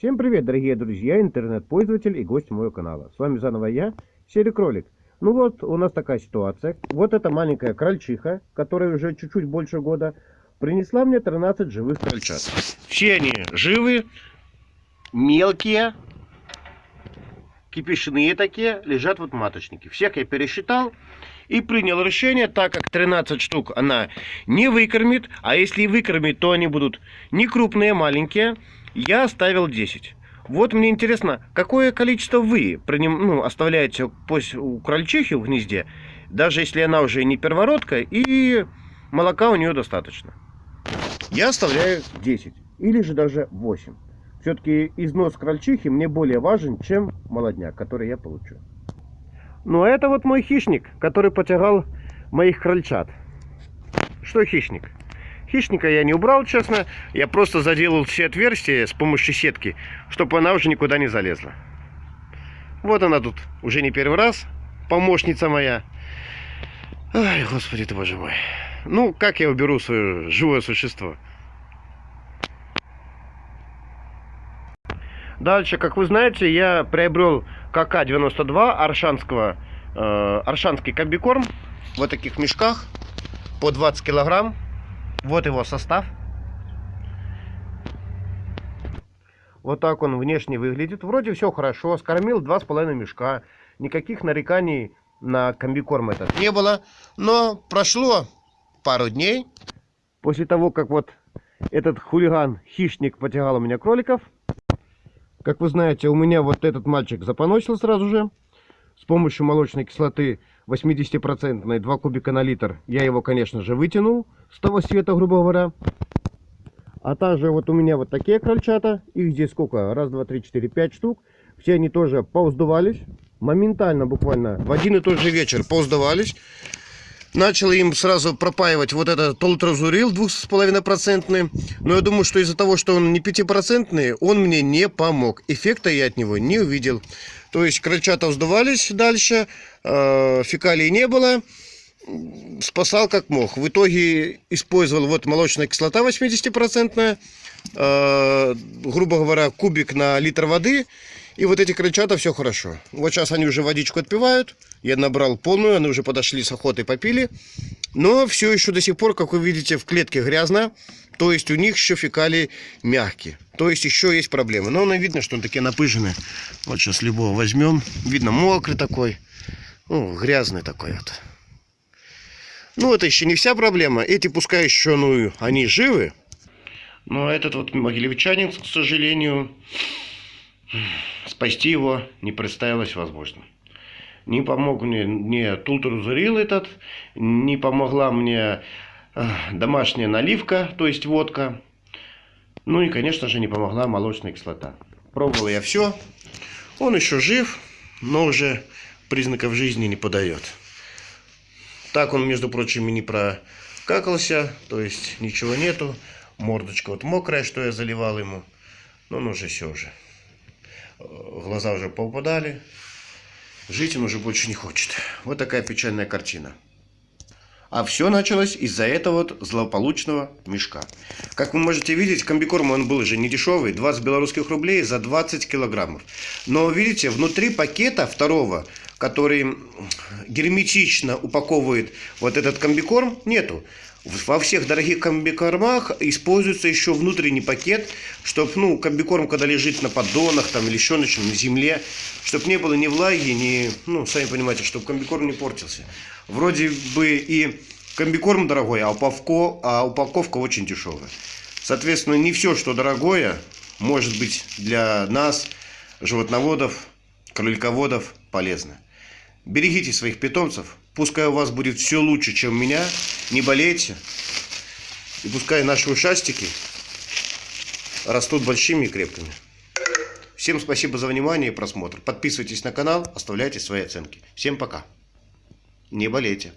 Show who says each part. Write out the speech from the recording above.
Speaker 1: Всем привет, дорогие друзья, интернет-пользователь и гость моего канала. С вами заново я, Серый Кролик. Ну вот, у нас такая ситуация. Вот эта маленькая крольчиха, которая уже чуть-чуть больше года, принесла мне 13 живых крольчат. Все они живы, мелкие, кипишные такие, лежат вот маточники. Всех я пересчитал и принял решение, так как 13 штук она не выкормит, а если и выкормит, то они будут не крупные, маленькие, я оставил 10. Вот мне интересно, какое количество вы приним, ну, оставляете у крольчихи в гнезде, даже если она уже не первородка, и молока у нее достаточно. Я оставляю 10, или же даже 8. Все-таки износ крольчихи мне более важен, чем молодняк, который я получу. Ну, а это вот мой хищник, который потягал моих крольчат. Что хищник? Хищника я не убрал, честно. Я просто заделал все отверстия с помощью сетки, чтобы она уже никуда не залезла. Вот она тут уже не первый раз. Помощница моя. Ай, господи ты, боже мой. Ну, как я уберу свое живое существо? Дальше, как вы знаете, я приобрел КК-92 аршанского, э, аршанский комбикорм в таких мешках по 20 килограмм. Вот его состав. Вот так он внешне выглядит. Вроде все хорошо. Скормил 2,5 мешка. Никаких нареканий на комбикорм этот не было. Но прошло пару дней. После того, как вот этот хулиган-хищник потягал у меня кроликов, как вы знаете, у меня вот этот мальчик запоносил сразу же. С помощью молочной кислоты 80% 2 кубика на литр я его, конечно же, вытянул с того света, грубо говоря. А также вот у меня вот такие крольчата. Их здесь сколько? Раз, два, три, четыре, пять штук. Все они тоже поуздувались. Моментально, буквально, в один и тот же вечер поуздувались. Начал им сразу пропаивать вот этот толтразурил 2,5%. Но я думаю, что из-за того, что он не 5%, он мне не помог. Эффекта я от него не увидел. То есть крольчата вздувались дальше, э, фекалий не было. Спасал как мог. В итоге использовал вот молочная кислота 80%, э, грубо говоря, кубик на литр воды. И вот эти крольчата все хорошо. Вот сейчас они уже водичку отпивают. Я набрал полную, они уже подошли с охотой, попили. Но все еще до сих пор, как вы видите, в клетке грязно. То есть у них еще фекалии мягкие. То есть еще есть проблемы. Но видно, что он такие напыженные. Вот сейчас любого возьмем. Видно, мокрый такой. Ну, грязный такой вот. Ну, это еще не вся проблема. Эти пускай еще, ну, они живы. Но этот вот могилевчанин, к сожалению, спасти его не представилось возможным не помог мне, мне тултрузурил этот, не помогла мне э, домашняя наливка, то есть водка. Ну и, конечно же, не помогла молочная кислота. Пробовал я все. Он еще жив, но уже признаков жизни не подает. Так он, между прочим, и не прокакался, то есть ничего нету. Мордочка вот мокрая, что я заливал ему. Но он уже все уже. Глаза уже попадали. Жить он уже больше не хочет. Вот такая печальная картина. А все началось из-за этого вот злополучного мешка. Как вы можете видеть, комбикорм он был уже не дешевый, 20 белорусских рублей за 20 килограммов. Но видите, внутри пакета второго, который герметично упаковывает вот этот комбикорм, нету. Во всех дорогих комбикормах используется еще внутренний пакет, чтобы ну, комбикорм, когда лежит на поддонах там, или еще на, чем, на земле, чтобы не было ни влаги, ни, ну, сами понимаете, чтобы комбикорм не портился. Вроде бы и комбикорм дорогой, а упаковка, а упаковка очень дешевая. Соответственно, не все, что дорогое, может быть для нас, животноводов, кролиководов, полезно. Берегите своих питомцев, Пускай у вас будет все лучше, чем у меня. Не болейте. И пускай наши ушастики растут большими и крепкими. Всем спасибо за внимание и просмотр. Подписывайтесь на канал, оставляйте свои оценки. Всем пока. Не болейте.